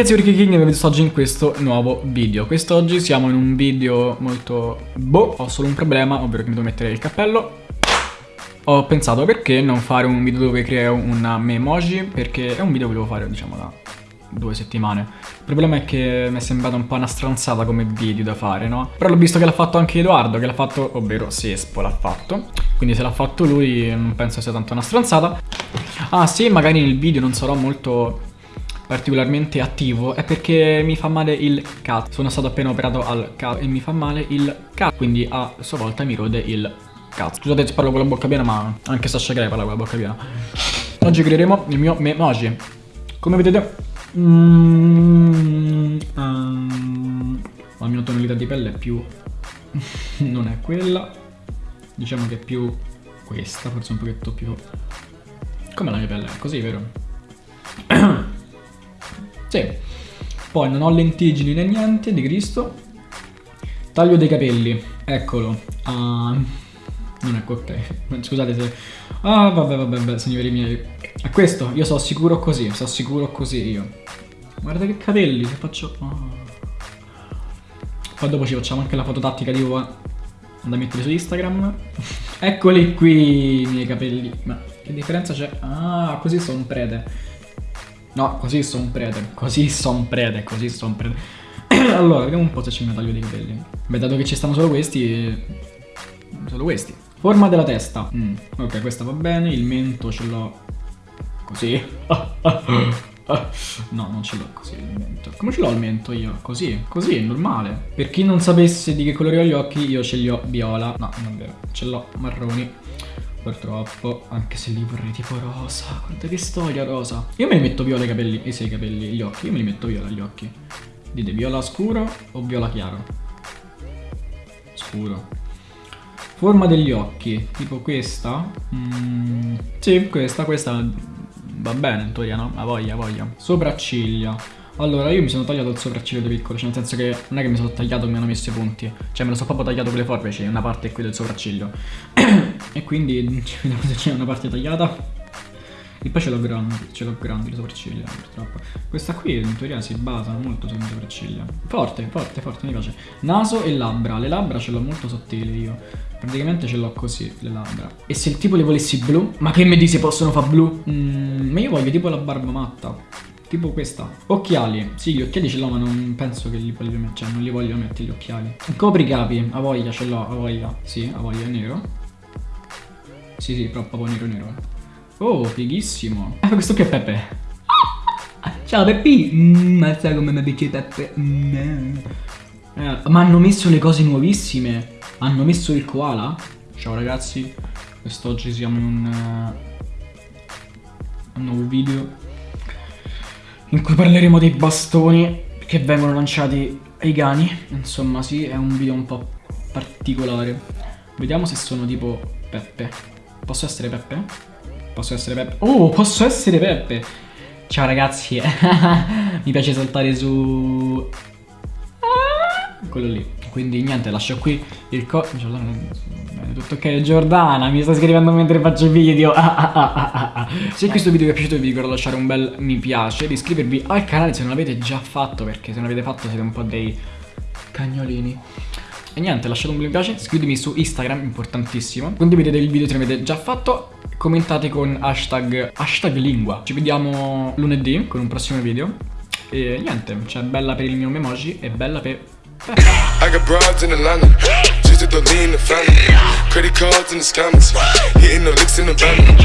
ragazzi, Ricky King e benvenuti oggi in questo nuovo video. Quest'oggi siamo in un video molto... boh, ho solo un problema, ovvero che mi devo mettere il cappello. Ho pensato perché non fare un video dove creo una memoji Perché è un video che volevo fare, diciamo, da due settimane. Il problema è che mi è sembrata un po' una stronzata come video da fare, no? Però l'ho visto che l'ha fatto anche Edoardo, che l'ha fatto, ovvero Sespo l'ha fatto. Quindi se l'ha fatto lui non penso sia tanto una stronzata. Ah sì, magari nel video non sarò molto particolarmente attivo è perché mi fa male il cazzo. Sono stato appena operato al cazzo e mi fa male il cazzo. Quindi a sua volta mi rode il cazzo. Scusate se parlo con la bocca piena, ma anche Sasha Grey parla con la bocca piena. Oggi creeremo il mio memoji. Come vedete... Mm, um, la mia tonalità di pelle è più... non è quella. Diciamo che è più questa, forse un pochetto più... Come la mia pelle, così, vero? Sì. Poi non ho lentiggini né niente di Cristo. Taglio dei capelli. Eccolo. Uh, non è ok. Scusate se... Ah, vabbè, vabbè, vabbè, signori miei. È questo, io sono sicuro così, sono sicuro così io. Guarda che capelli, che faccio... Oh. Poi dopo ci facciamo anche la foto tattica di Ua da mettere su Instagram. Eccoli qui i miei capelli. Ma che differenza c'è? Ah, così sono prede. No, così son prete. Così son prete, così son prete. allora, vediamo un po' se c'è il taglio dei capelli. Beh, dato che ci stanno solo questi... Solo questi. Forma della testa. Mm. Ok, questa va bene. Il mento ce l'ho così. no, non ce l'ho così il mento. Come ce l'ho il mento io? Così. Così, normale. Per chi non sapesse di che colore ho gli occhi, io ce li ho viola. No, non è vero. Ce l'ho marroni. Purtroppo, anche se li vorrei tipo rosa. Guarda che storia rosa. Io me li metto viola i capelli, eh sì, i capelli, gli occhi. Io me li metto viola gli occhi. Dite viola scuro o viola chiaro? Scuro. Forma degli occhi, tipo questa. Mm, sì, questa, questa va bene in teoria, no? Ha voglia, voglia. Sopracciglia. Allora, io mi sono tagliato il sopracciglio da piccolo, cioè nel senso che non è che mi sono tagliato e mi hanno messo i punti, cioè me lo sono proprio tagliato con le forbici, una parte qui del sopracciglio. e quindi vediamo se c'è una parte tagliata. E poi ce l'ho grandi, ce l'ho grandi le sopracciglia, purtroppo. Questa qui in teoria si basa molto sulle sopracciglia. Forte, forte, forte, mi piace. Naso e labbra. Le labbra ce l'ho molto sottili io. Praticamente ce l'ho così, le labbra. E se il tipo le volessi blu? Ma che mi dici possono fare blu? Mm, ma io voglio tipo la barba matta. Tipo questa. Occhiali. Sì, gli occhiali ce l'ho, ma non penso che li voglio mettere. Cioè, non li voglio mettere gli occhiali. Copricapi. A voglia, ce l'ho, a voglia. Sì, a voglia, nero. Sì, sì, però proprio nero nero. Oh, fighissimo. Ah, questo qui è Peppe. Ciao Peppi. Mm, sai come mi piace Peppe? Mm. Eh, ma hanno messo le cose nuovissime. Hanno messo il koala. Ciao ragazzi. Quest'oggi siamo in un, uh, un nuovo video in cui parleremo dei bastoni che vengono lanciati ai cani. Insomma, sì, è un video un po' particolare. Vediamo se sono tipo Peppe. Posso essere Peppe? Posso essere Peppe? Oh, posso essere Peppe! Ciao ragazzi, mi piace saltare su... Quello lì. Quindi niente, lascio qui il co... tutto ok, Giordana, mi sta scrivendo mentre faccio video. Ah, ah, ah, se questo video vi è piaciuto vi ricordo lasciare un bel mi piace, di iscrivervi al canale se non l'avete già fatto, perché se non l'avete fatto siete un po' dei cagnolini. E niente, lasciate un bel mi piace, iscrivetemi su Instagram, importantissimo. Condividete il video se l'avete già fatto, commentate con hashtag, hashtag lingua. Ci vediamo lunedì con un prossimo video. E niente, cioè bella per il mio memoji e bella per I got broads in Atlanta, just to the lean the family. Credit cards in the scammers, hitting the licks in the van.